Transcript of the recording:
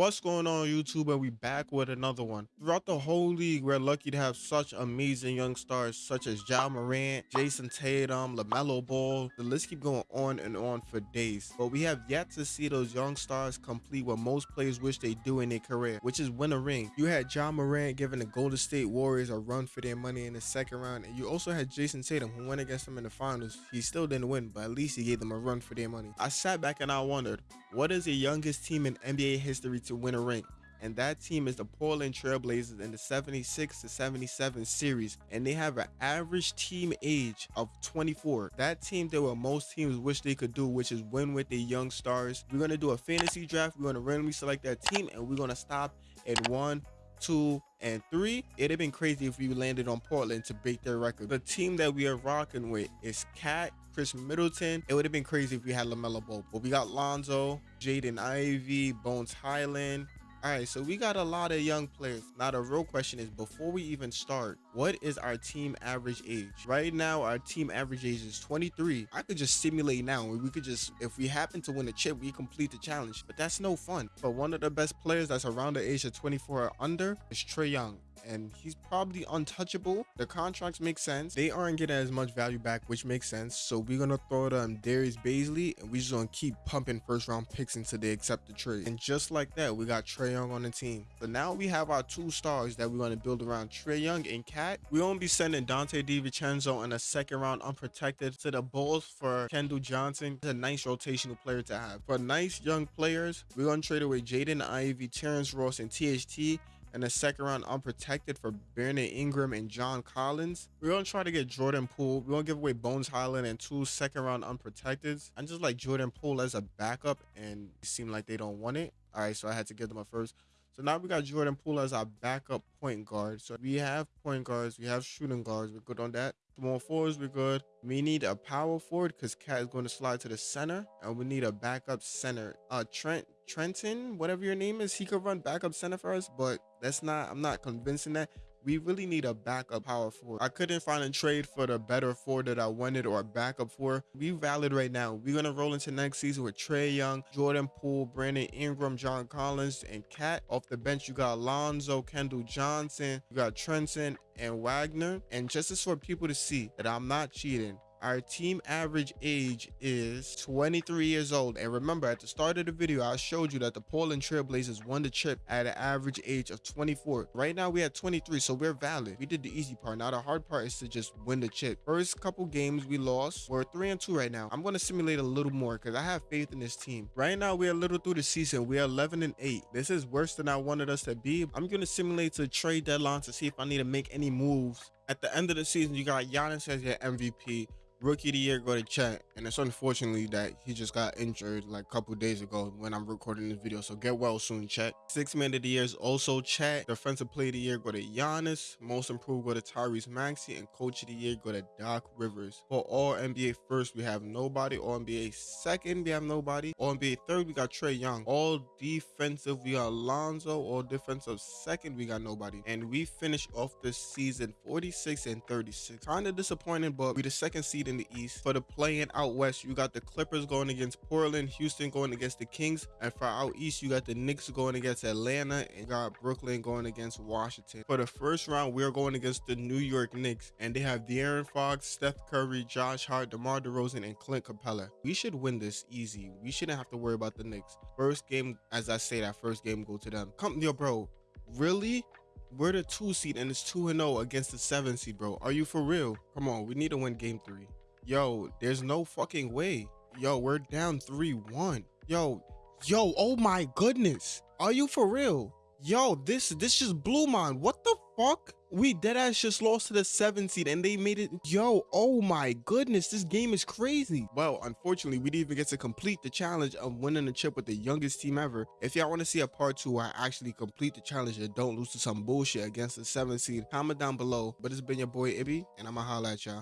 What's going on YouTube? And we back with another one. Throughout the whole league, we're lucky to have such amazing young stars such as Ja Morant, Jayson Tatum, LaMelo Ball. The list keep going on and on for days. But we have yet to see those young stars complete what most players wish they do in their career, which is win a ring. You had Ja Morant giving the Golden State Warriors a run for their money in the second round. And you also had Jayson Tatum who went against them in the finals. He still didn't win, but at least he gave them a run for their money. I sat back and I wondered, what is the youngest team in NBA history to win a ring? And that team is the Portland Trailblazers in the 76 to 77 series. And they have an average team age of 24. That team did what most teams wish they could do, which is win with their young stars. We're going to do a fantasy draft. We're going to randomly select that team and we're going to stop at one, two, and three. It'd have been crazy if we landed on Portland to break their record. The team that we are rocking with is Cat, Khris Middleton. It would have been crazy if we had LaMelo Ball, but we got Lonzo, Jaden Ivey, Bones Hyland, all right, so we got a lot of young players. Now, the real question is before we even start, what is our team average age? Right now, our team average age is 23. I could just simulate now. And we could just, if we happen to win a chip, we complete the challenge, but that's no fun. But one of the best players that's around the age of 24 or under is Trae Young and he's probably untouchable. The contracts make sense. They aren't getting as much value back, which makes sense. So we're gonna throw them Darius Bazley, and we're just gonna keep pumping first round picks until they accept the trade. And just like that, we got Trae Young on the team. So now we have our two stars that we're gonna build around Trae Young and Cat. We're gonna be sending Donte DiVincenzo in a second round unprotected to the Bulls for Kendall Johnson. It's a nice rotational player to have. For nice young players, we're gonna trade away Jaden Ivey, Terrence Ross, and THT and a second round unprotected for Brandon Ingram and John Collins. We're gonna try to get Jordan Poole. We're gonna give away Bones Hyland and two second round unprotecteds. I just like Jordan Poole as a backup, and it seemed like they don't want it. All right, so I had to give them a first. So now we got Jordan Poole as our backup point guard. So we have point guards, we have shooting guards. We're good on that. Small fours, we're good. We need a power forward because Cat is going to slide to the center, and we need a backup center. Uh, Trent Trenton, whatever your name is, he could run backup center for us, but that's not. I'm not convincing that we really need a backup power forward. I couldn't find a trade for the better forward that I wanted or a backup for. We valid right now. We're gonna roll into next season with Trae Young, Jordan Poole, Brandon Ingram, John Collins, and Cat. Off the bench, you got Alonzo, Kendall Johnson, you got Trenton and Wagner. And just as for people to see that I'm not cheating, our team average age is 23 years old. And remember, at the start of the video, I showed you that the Portland Trailblazers won the chip at an average age of 24. Right now, we had 23, so we're valid. We did the easy part. Now, the hard part is to just win the chip. First couple games we lost. We're 3 and 2 right now. I'm going to simulate a little more because I have faith in this team. Right now, we're a little through the season. We're 11 and 8. This is worse than I wanted us to be. I'm going to simulate to trade deadline to see if I need to make any moves. At the end of the season, you got Giannis as your MVP rookie of the year go to Chet, and it's unfortunately that he just got injured like a couple days ago when I'm recording this video. So get well soon, Chet. Six man of the year is also Chet. Defensive player of the year go to Giannis. Most improved go to Tyrese Maxey, and coach of the year go to Doc Rivers. For all NBA first, we have nobody. All NBA second, we have nobody. All NBA third, we got Trae Young. All defensive, we got Alonzo. All defensive second, we got nobody. And we finish off the season 46 and 36. Kind of disappointing, but we the second seed in the East. For the playing out West, you got the Clippers going against Portland, Houston going against the Kings, and for out East, you got the Knicks going against Atlanta, and got Brooklyn going against Washington. For the first round, we're going against the New York Knicks, and they have De'Aaron Fox, Steph Curry, Josh Hart, DeMar DeRozan, and Clint Capela. We should win this easy. We shouldn't have to worry about the Knicks. First game, as I say, that first game go to them. Come, yo, bro. Really? We're the two seed and it's 2 0 against the seven seed, bro. Are you for real? Come on, we need to win game three. Yo, there's no fucking way. Yo, we're down 3-1. Yo, yo, oh my goodness. Are you for real? Yo, this this just blew mine. What the fuck? We deadass just lost to the 7 seed and they made it. Yo, oh my goodness, this game is crazy. Well, unfortunately, we didn't even get to complete the challenge of winning the chip with the youngest team ever. If y'all want to see a part 2 where I actually complete the challenge and don't lose to some bullshit against the 7 seed, comment down below. But it's been your boy Ibby, and I'ma holla at y'all.